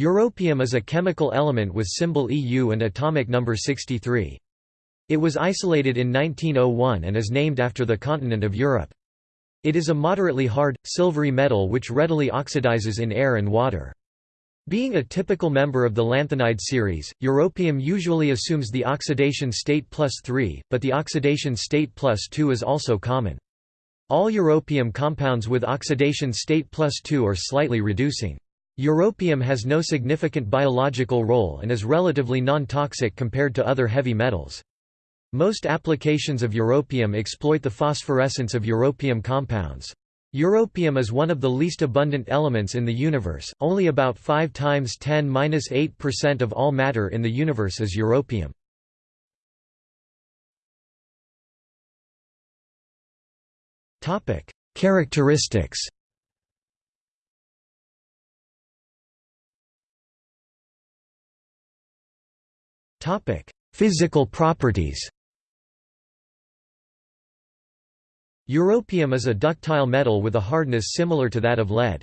Europium is a chemical element with symbol Eu and atomic number 63. It was isolated in 1901 and is named after the continent of Europe. It is a moderately hard, silvery metal which readily oxidizes in air and water. Being a typical member of the lanthanide series, europium usually assumes the oxidation state plus 3, but the oxidation state plus 2 is also common. All europium compounds with oxidation state plus 2 are slightly reducing. Europium has no significant biological role and is relatively non-toxic compared to other heavy metals. Most applications of europium exploit the phosphorescence of europium compounds. Europium is one of the least abundant elements in the universe, only about 5 times 10-8% of all matter in the universe is europium. Characteristics Physical properties Europium is a ductile metal with a hardness similar to that of lead.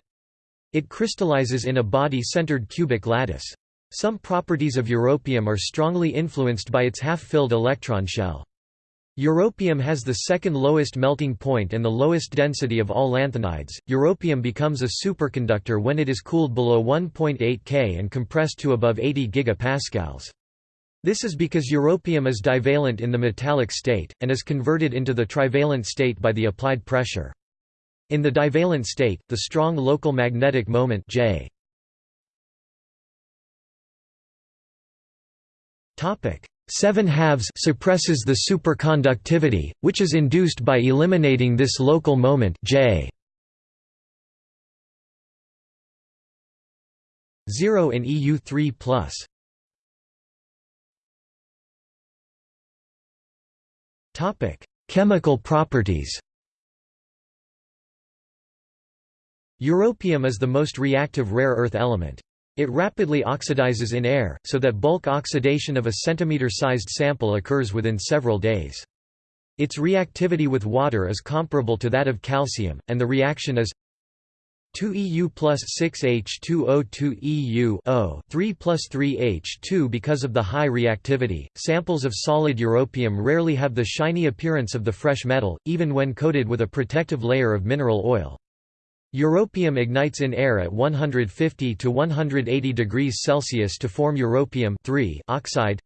It crystallizes in a body-centered cubic lattice. Some properties of europium are strongly influenced by its half-filled electron shell. Europium has the second lowest melting point and the lowest density of all lanthanides. Europium becomes a superconductor when it is cooled below 1.8 K and compressed to above 80 gigapascals. This is because europium is divalent in the metallic state, and is converted into the trivalent state by the applied pressure. In the divalent state, the strong local magnetic moment J 7 halves suppresses the superconductivity, which is induced by eliminating this local moment J 0 in EU3+. Chemical properties Europium is the most reactive rare earth element. It rapidly oxidizes in air, so that bulk oxidation of a centimeter-sized sample occurs within several days. Its reactivity with water is comparable to that of calcium, and the reaction is 2 EU plus 6 H2O2 EU O 3 plus 3 H2 Because of the high reactivity, samples of solid europium rarely have the shiny appearance of the fresh metal, even when coated with a protective layer of mineral oil. Europium ignites in air at 150 to 180 degrees Celsius to form europium oxide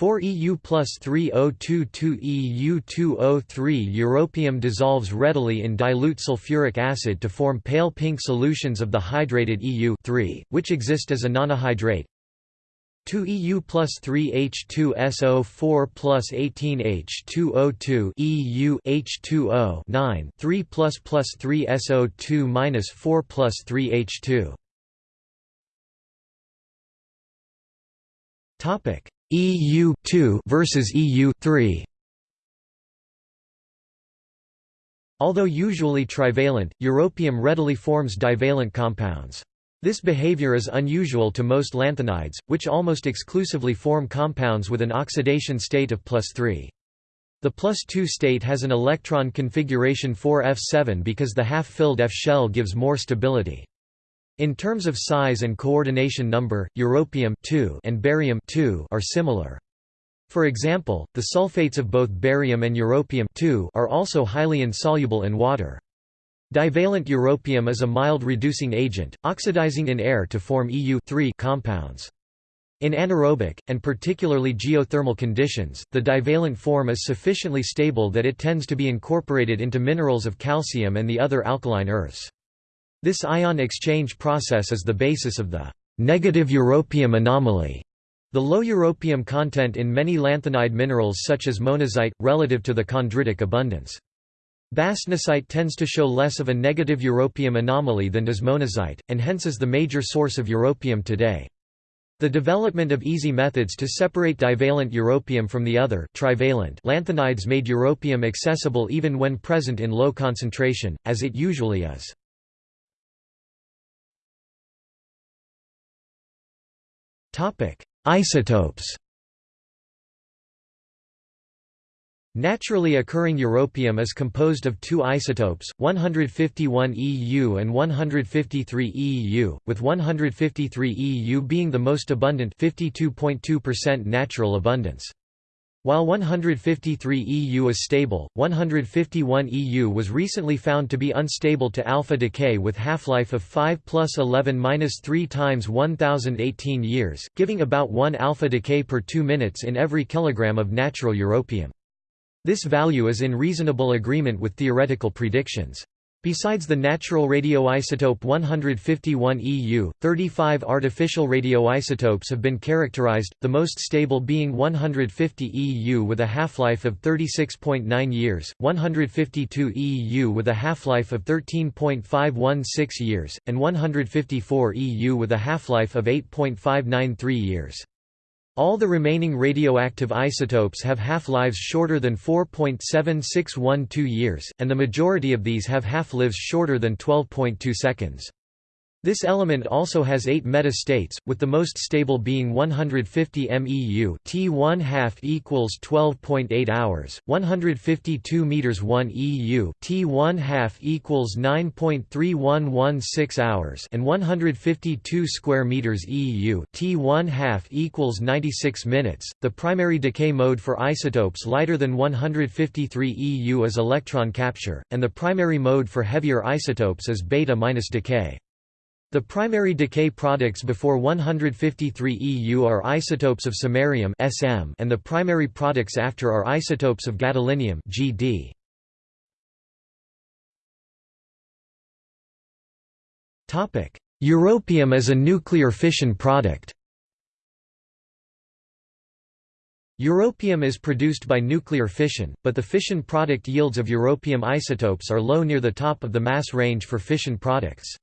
4 EU plus 3022 EU 203 Europium dissolves readily in dilute sulfuric acid to form pale pink solutions of the hydrated EU 3, which exist as a nonahydrate. 2 EU plus 3 H2SO 4 plus 18 H2O2 EU H2O 9 3 plus plus 3 SO2 minus 4 plus 3 H2 Topic EU2 versus EU3 Although usually trivalent, europium readily forms divalent compounds. This behavior is unusual to most lanthanides, which almost exclusively form compounds with an oxidation state of plus 3. The plus 2 state has an electron configuration 4f7 because the half-filled F shell gives more stability. In terms of size and coordination number, europium and barium are similar. For example, the sulfates of both barium and europium are also highly insoluble in water. Divalent europium is a mild reducing agent, oxidizing in air to form EU compounds. In anaerobic, and particularly geothermal conditions, the divalent form is sufficiently stable that it tends to be incorporated into minerals of calcium and the other alkaline earths. This ion exchange process is the basis of the negative europium anomaly, the low europium content in many lanthanide minerals such as monazite, relative to the chondritic abundance. Bastnasite tends to show less of a negative europium anomaly than does monazite, and hence is the major source of europium today. The development of easy methods to separate divalent europium from the other trivalent lanthanides made europium accessible even when present in low concentration, as it usually is. Topic: Isotopes. Naturally occurring europium is composed of two isotopes, 151 EU and 153 EU, with 153 EU being the most abundant 52.2% natural abundance. While 153 EU is stable, 151 EU was recently found to be unstable to alpha decay with half-life of 5 plus 11 minus 3 times 1018 years, giving about 1 alpha decay per 2 minutes in every kilogram of natural europium. This value is in reasonable agreement with theoretical predictions. Besides the natural radioisotope 151 EU, 35 artificial radioisotopes have been characterized, the most stable being 150 EU with a half-life of 36.9 years, 152 EU with a half-life of 13.516 years, and 154 EU with a half-life of 8.593 years. All the remaining radioactive isotopes have half-lives shorter than 4.7612 years, and the majority of these have half-lives shorter than 12.2 seconds. This element also has eight meta-states, with the most stable being 150 MeU T1 half equals 12.8 hours, 152 meters 1 EU T1 half equals 9.3116 hours, and 152 square meters EU T1 half equals 96 minutes. The primary decay mode for isotopes lighter than 153 EU is electron capture, and the primary mode for heavier isotopes is beta-decay. The primary decay products before 153 EU are isotopes of samarium (SM), and the primary products after are isotopes of gadolinium (GD). Topic: Europium as a nuclear fission product. Europium is produced by nuclear fission, but the fission product yields of europium isotopes are low near the top of the mass range for fission products.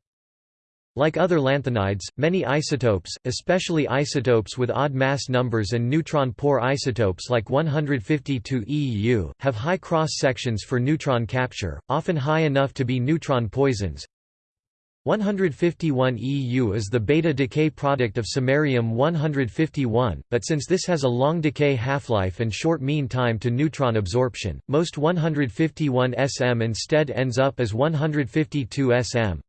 Like other lanthanides, many isotopes, especially isotopes with odd mass numbers and neutron-poor isotopes like 152 EU, have high cross-sections for neutron capture, often high enough to be neutron poisons. 151 EU is the beta decay product of samarium-151, but since this has a long decay half-life and short mean time to neutron absorption, most 151 SM instead ends up as 152 SM.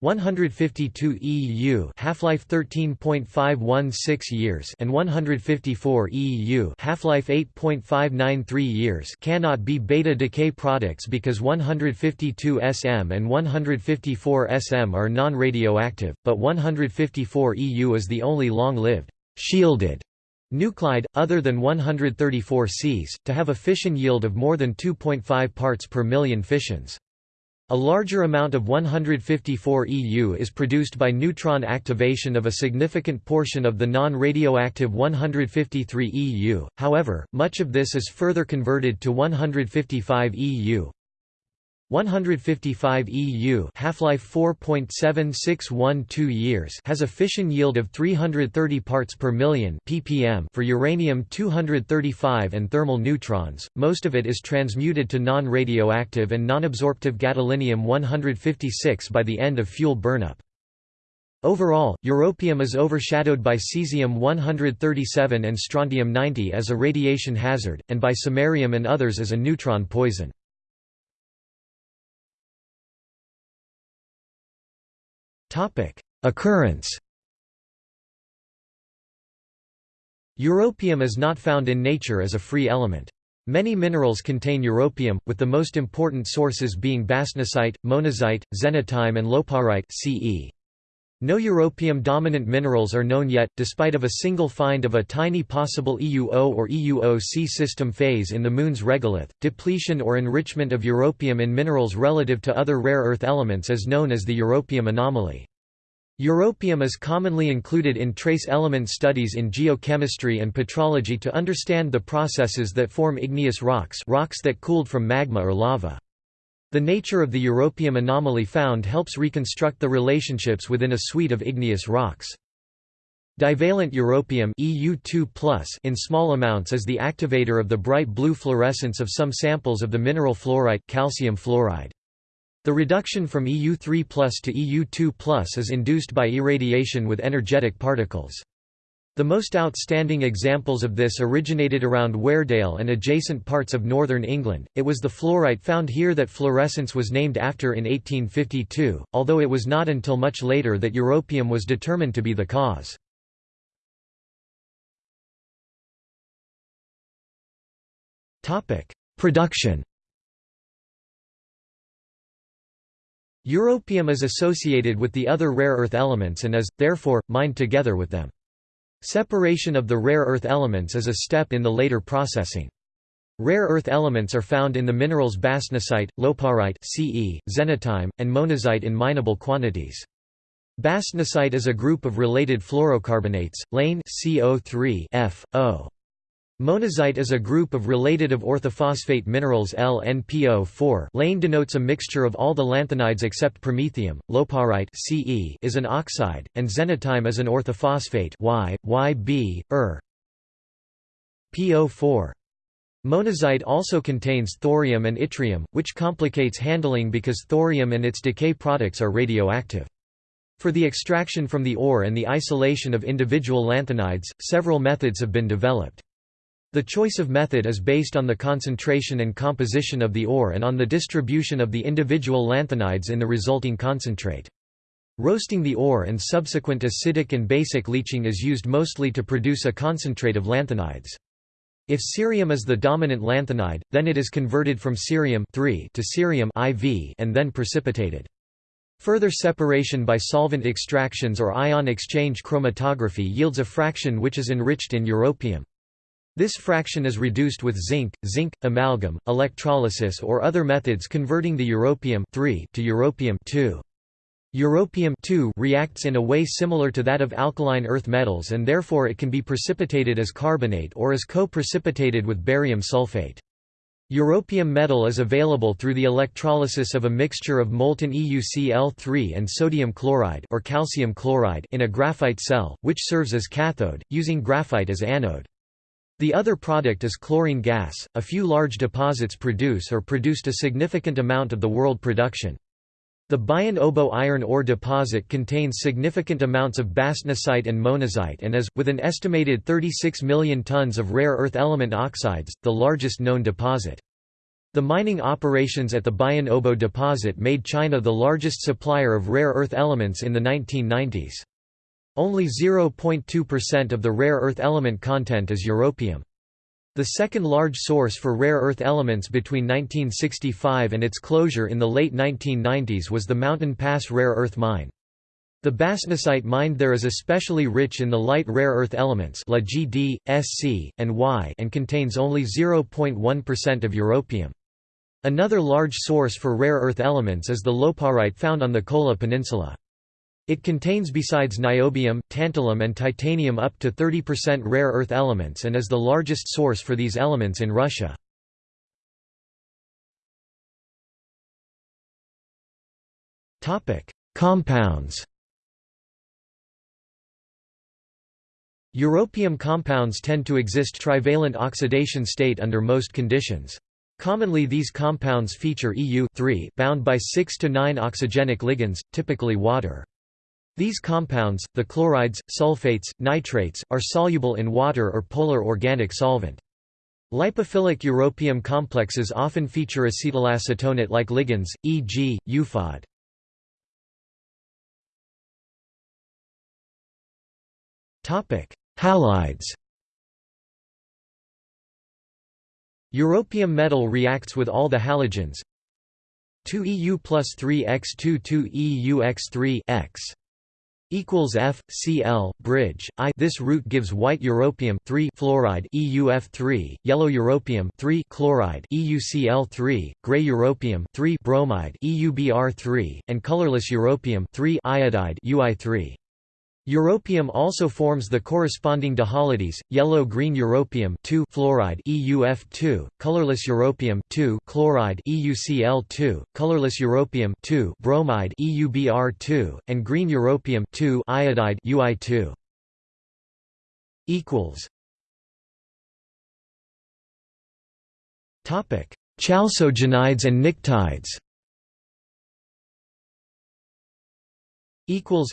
152 EU half-life 13.516 years and 154 EU half-life 8.593 years cannot be beta decay products because 152 SM and 154 SM are non-radioactive, but 154 EU is the only long-lived shielded nuclide, other than 134 Cs, to have a fission yield of more than 2.5 parts per million fissions. A larger amount of 154 EU is produced by neutron activation of a significant portion of the non-radioactive 153 EU, however, much of this is further converted to 155 EU, 155 EU half-life 4.7612 years has a fission yield of 330 parts per million ppm for uranium-235 and thermal neutrons, most of it is transmuted to non-radioactive and non-absorptive gadolinium-156 by the end of fuel burnup. Overall, europium is overshadowed by cesium-137 and strontium-90 as a radiation hazard, and by samarium and others as a neutron poison. Topic: Occurrence. Europium is not found in nature as a free element. Many minerals contain europium, with the most important sources being bastnasite, monazite, xenotime and loparite CE. No europium-dominant minerals are known yet, despite of a single find of a tiny possible EUO or EUO-C system phase in the Moon's regolith. Depletion or enrichment of europium in minerals relative to other rare earth elements is known as the europium anomaly. Europium is commonly included in trace element studies in geochemistry and petrology to understand the processes that form igneous rocks rocks that cooled from magma or lava. The nature of the europium anomaly found helps reconstruct the relationships within a suite of igneous rocks. Divalent europium EU2+ in small amounts is the activator of the bright blue fluorescence of some samples of the mineral fluorite calcium fluoride. The reduction from EU3 to EU2 is induced by irradiation with energetic particles. The most outstanding examples of this originated around Weardale and adjacent parts of northern England. It was the fluorite found here that fluorescence was named after in 1852, although it was not until much later that europium was determined to be the cause. Topic: Production. Europium is associated with the other rare earth elements and is, therefore, mined together with them. Separation of the rare earth elements is a step in the later processing. Rare earth elements are found in the minerals bastnasite, loparite Ce, xenotime, and monazite in mineable quantities. Bastnasite is a group of related fluorocarbonates, lane CO3 F, O. Monazite is a group of related of orthophosphate minerals LNPO4 Lane denotes a mixture of all the lanthanides except promethium, loparite Ce is an oxide, and xenotime is an orthophosphate Y, YB, Er. PO4. Monazite also contains thorium and yttrium, which complicates handling because thorium and its decay products are radioactive. For the extraction from the ore and the isolation of individual lanthanides, several methods have been developed. The choice of method is based on the concentration and composition of the ore and on the distribution of the individual lanthanides in the resulting concentrate. Roasting the ore and subsequent acidic and basic leaching is used mostly to produce a concentrate of lanthanides. If cerium is the dominant lanthanide, then it is converted from cerium to cerium IV and then precipitated. Further separation by solvent extractions or ion exchange chromatography yields a fraction which is enriched in europium. This fraction is reduced with zinc, zinc, amalgam, electrolysis or other methods converting the europium to europium Europium reacts in a way similar to that of alkaline earth metals and therefore it can be precipitated as carbonate or as co-precipitated with barium sulfate. Europium metal is available through the electrolysis of a mixture of molten EuCl3 and sodium chloride or calcium chloride in a graphite cell, which serves as cathode, using graphite as anode. The other product is chlorine gas. A few large deposits produce or produced a significant amount of the world production. The Bayan Obo iron ore deposit contains significant amounts of bastnasite and monazite and is, with an estimated 36 million tons of rare earth element oxides, the largest known deposit. The mining operations at the Bayan Obo deposit made China the largest supplier of rare earth elements in the 1990s. Only 0.2% of the rare earth element content is europium. The second large source for rare earth elements between 1965 and its closure in the late 1990s was the Mountain Pass rare earth mine. The bastnasite mined there is especially rich in the light rare earth elements La GD, Sc, and Y and contains only 0.1% of europium. Another large source for rare earth elements is the loparite found on the Kola Peninsula. It contains besides niobium, tantalum and titanium up to 30% rare earth elements and is the largest source for these elements in Russia. Compounds Europium compounds tend to exist trivalent oxidation state under most conditions. Commonly these compounds feature EU bound by 6 to 9 oxygenic ligands, typically water. These compounds, the chlorides, sulfates, nitrates, are soluble in water or polar organic solvent. Lipophilic europium complexes often feature acetylacetonate-like ligands, e.g., UFOD. Halides Europium metal reacts with all the halogens 2 EU plus 3 X2 2 EU X3 X equals F Cl bridge I. This route gives white europium 3 fluoride EuF3 yellow europium 3 chloride EuCl3 gray europium 3 bromide EuBr3 and colorless europium 3 iodide UI3 Europium also forms the corresponding dihalides, yellow-green europium 2 fluoride EuF2, colorless europium 2 chloride EuCl2, colorless europium 2 bromide EuBr2, and green europium 2 iodide UI2. equals Topic: Chalcogenides and pnictides. Equals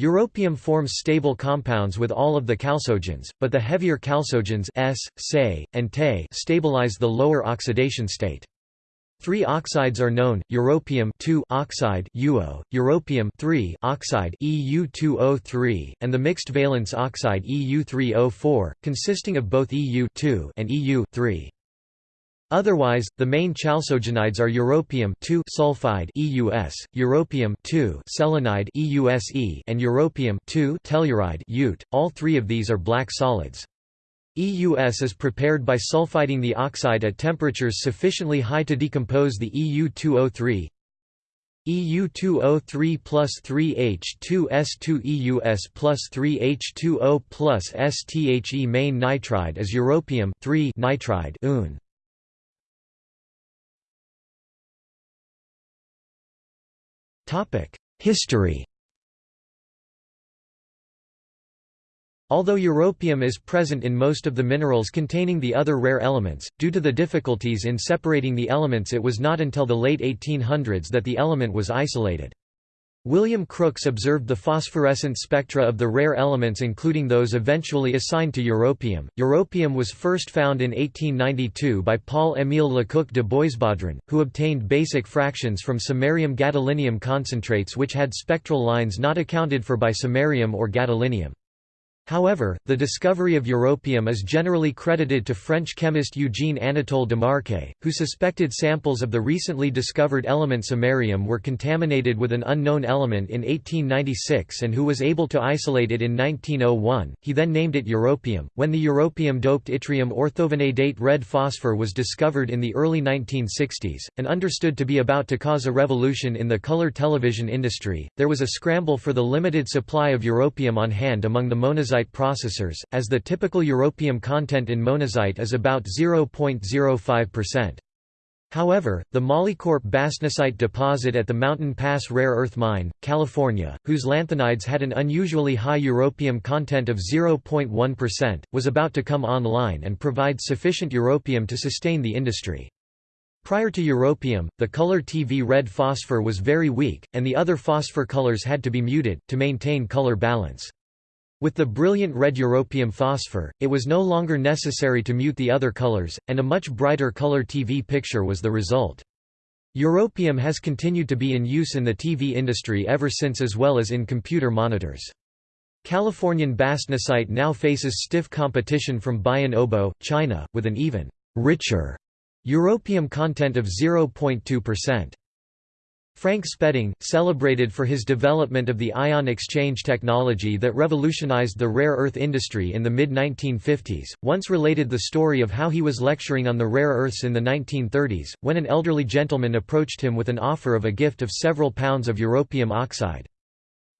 Europium forms stable compounds with all of the chalcogens, but the heavier chalcogens S, Se, and Te stabilize the lower oxidation state. Three oxides are known: europium oxide UO, europium oxide EU2O3, and the mixed valence oxide EU3O4, consisting of both EU and EU Otherwise, the main chalcogenides are europium sulfide EUS, europium selenide EUSE, and europium telluride UT. All three of these are black solids. EUS is prepared by sulfiding the oxide at temperatures sufficiently high to decompose the EU2O3 EU2O3 plus 3H2S2 EUS plus 3H2O plus STHE main nitride is europium nitride Un. History Although europium is present in most of the minerals containing the other rare elements, due to the difficulties in separating the elements it was not until the late 1800s that the element was isolated. William Crookes observed the phosphorescent spectra of the rare elements including those eventually assigned to europium. Europium was first found in 1892 by Paul-Émile Lecoq de Boisbaudran, who obtained basic fractions from samarium gadolinium concentrates which had spectral lines not accounted for by samarium or gadolinium. However, the discovery of europium is generally credited to French chemist Eugène Anatole Demarçay, who suspected samples of the recently discovered element samarium were contaminated with an unknown element in 1896 and who was able to isolate it in 1901. He then named it europium. When the europium-doped yttrium orthovanadate red phosphor was discovered in the early 1960s, and understood to be about to cause a revolution in the color television industry, there was a scramble for the limited supply of europium on hand among the monazite monazite processors, as the typical europium content in monazite is about 0.05%. However, the Molycorp bastnasite deposit at the Mountain Pass Rare Earth Mine, California, whose lanthanides had an unusually high europium content of 0.1%, was about to come online and provide sufficient europium to sustain the industry. Prior to europium, the color TV red phosphor was very weak, and the other phosphor colors had to be muted, to maintain color balance. With the brilliant red europium phosphor, it was no longer necessary to mute the other colors, and a much brighter color TV picture was the result. Europium has continued to be in use in the TV industry ever since as well as in computer monitors. Californian bastnasite now faces stiff competition from Bayan Obo, China, with an even richer europium content of 0.2%. Frank Spedding, celebrated for his development of the ion exchange technology that revolutionized the rare earth industry in the mid-1950s, once related the story of how he was lecturing on the rare earths in the 1930s, when an elderly gentleman approached him with an offer of a gift of several pounds of europium oxide.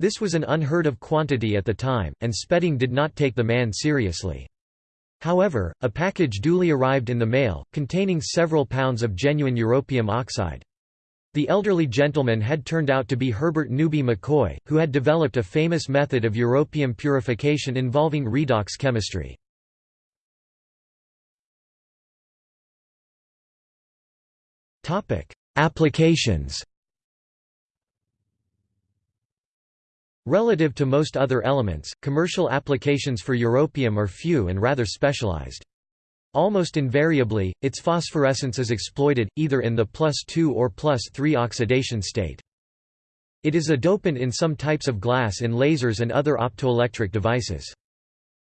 This was an unheard of quantity at the time, and Spedding did not take the man seriously. However, a package duly arrived in the mail, containing several pounds of genuine europium oxide. The elderly gentleman had turned out to be Herbert Newby McCoy, who had developed a famous method of europium purification involving redox chemistry. Applications Relative to most other elements, commercial applications for europium are few and rather specialized. Almost invariably, its phosphorescence is exploited, either in the plus 2 or plus 3 oxidation state. It is a dopant in some types of glass in lasers and other optoelectric devices.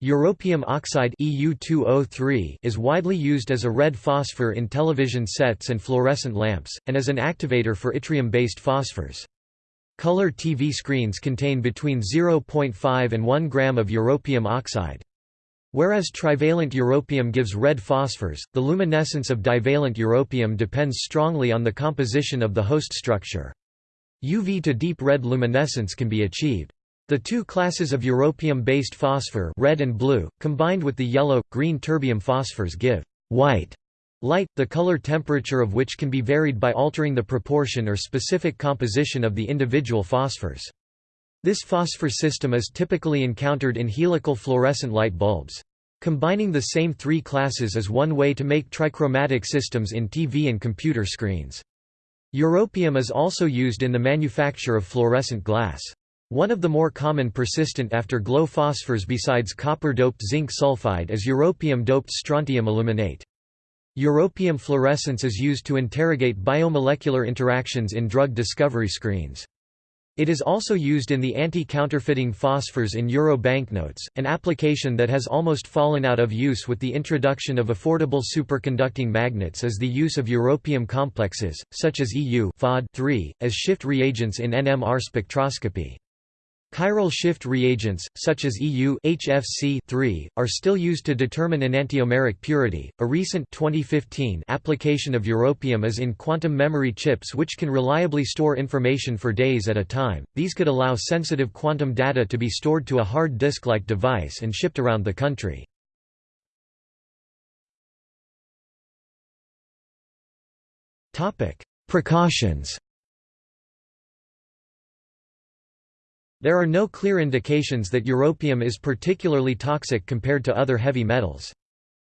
Europium oxide EU2O3 is widely used as a red phosphor in television sets and fluorescent lamps, and as an activator for yttrium-based phosphors. Color TV screens contain between 0.5 and 1 gram of europium oxide. Whereas trivalent europium gives red phosphors, the luminescence of divalent europium depends strongly on the composition of the host structure. UV to deep red luminescence can be achieved. The two classes of europium-based phosphor red and blue, combined with the yellow, green terbium phosphors give white light, the color temperature of which can be varied by altering the proportion or specific composition of the individual phosphors. This phosphor system is typically encountered in helical fluorescent light bulbs. Combining the same three classes is one way to make trichromatic systems in TV and computer screens. Europium is also used in the manufacture of fluorescent glass. One of the more common persistent afterglow phosphors besides copper-doped zinc sulfide is europium-doped strontium aluminate. Europium fluorescence is used to interrogate biomolecular interactions in drug discovery screens. It is also used in the anti-counterfeiting phosphors in euro banknotes, an application that has almost fallen out of use with the introduction of affordable superconducting magnets is the use of europium complexes, such as EU 3 as shift reagents in NMR spectroscopy. Chiral shift reagents, such as EU HFC are still used to determine enantiomeric purity. A recent 2015 application of europium is in quantum memory chips which can reliably store information for days at a time. These could allow sensitive quantum data to be stored to a hard disk-like device and shipped around the country. Topic: Precautions There are no clear indications that europium is particularly toxic compared to other heavy metals.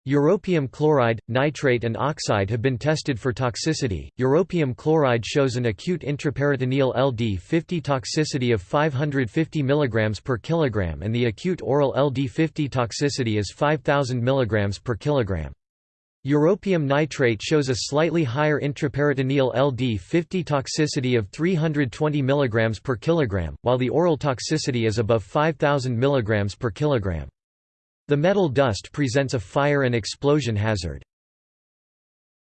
Europium chloride, nitrate and oxide have been tested for toxicity. Europium chloride shows an acute intraperitoneal LD50 toxicity of 550 mg per kilogram and the acute oral LD50 toxicity is 5000 mg per kilogram. Europium nitrate shows a slightly higher intraperitoneal LD50 toxicity of 320 mg per kilogram, while the oral toxicity is above 5000 mg per kilogram. The metal dust presents a fire and explosion hazard.